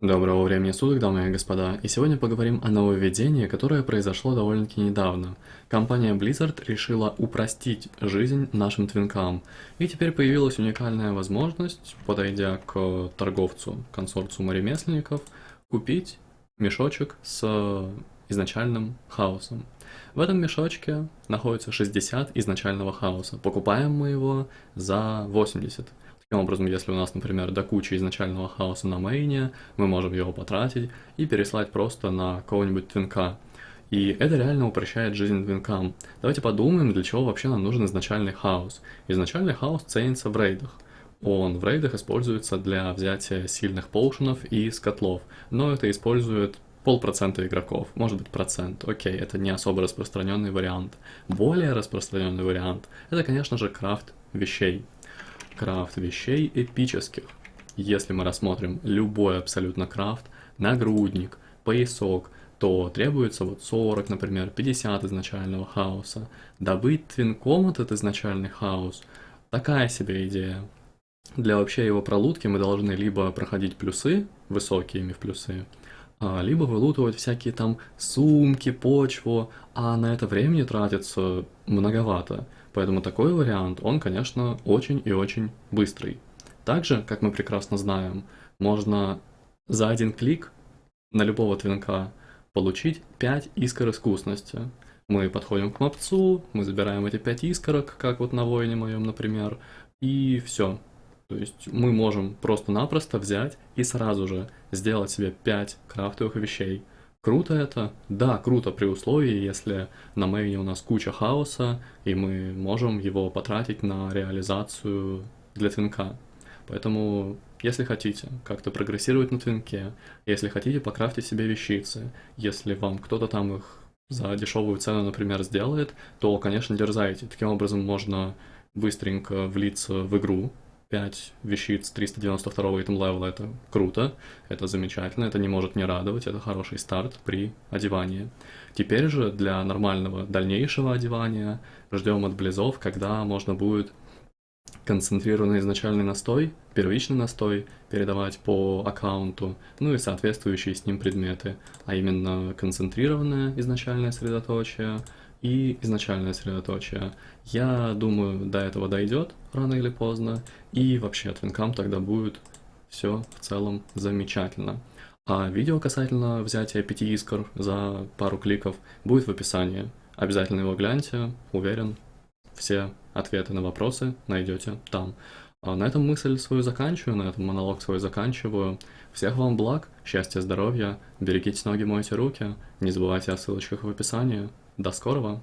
Доброго времени суток, дамы и господа, и сегодня поговорим о нововведении, которое произошло довольно-таки недавно. Компания Blizzard решила упростить жизнь нашим твинкам, и теперь появилась уникальная возможность, подойдя к торговцу консорциума ремесленников, купить мешочек с изначальным хаосом. В этом мешочке находится 60 изначального хаоса, покупаем мы его за 80. Таким образом, если у нас, например, до кучи изначального хаоса на мейне, мы можем его потратить и переслать просто на кого-нибудь твинка. И это реально упрощает жизнь твинкам. Давайте подумаем, для чего вообще нам нужен изначальный хаос. Изначальный хаос ценится в рейдах. Он в рейдах используется для взятия сильных поушенов и скотлов, но это использует полпроцента игроков, может быть процент, окей, это не особо распространенный вариант. Более распространенный вариант – это, конечно же, крафт вещей крафт вещей эпических. Если мы рассмотрим любой абсолютно крафт, нагрудник, поясок, то требуется вот 40, например, 50 изначального хаоса. Добыть твинком этот изначальный хаос – такая себе идея. Для вообще его пролутки мы должны либо проходить плюсы, высокие в плюсы, либо вылутывать всякие там сумки, почву, а на это времени тратится многовато. Поэтому такой вариант, он, конечно, очень и очень быстрый. Также, как мы прекрасно знаем, можно за один клик на любого твинка получить 5 искр искусности. Мы подходим к мопцу, мы забираем эти 5 искорок, как вот на воине моем, например, и все. То есть мы можем просто-напросто взять и сразу же сделать себе 5 крафтовых вещей. Круто это? Да, круто при условии, если на мейне у нас куча хаоса, и мы можем его потратить на реализацию для твинка. Поэтому, если хотите как-то прогрессировать на твинке, если хотите покрафтить себе вещицы, если вам кто-то там их за дешевую цену, например, сделает, то, конечно, дерзайте. Таким образом можно быстренько влиться в игру, 5 вещиц 392 итем левела это круто, это замечательно, это не может не радовать, это хороший старт при одевании. Теперь же для нормального дальнейшего одевания ждем от близов, когда можно будет концентрированный изначальный настой, первичный настой передавать по аккаунту, ну и соответствующие с ним предметы, а именно концентрированное изначальное средоточие, и изначальное средоточие. Я думаю, до этого дойдет рано или поздно, и вообще твинкам тогда будет все в целом замечательно. А видео касательно взятия 5 искр за пару кликов будет в описании. Обязательно его гляньте, уверен, все ответы на вопросы найдете там. А на этом мысль свою заканчиваю, на этом монолог свой заканчиваю. Всех вам благ, счастья, здоровья, берегите ноги, мойте руки, не забывайте о ссылочках в описании. До скорого!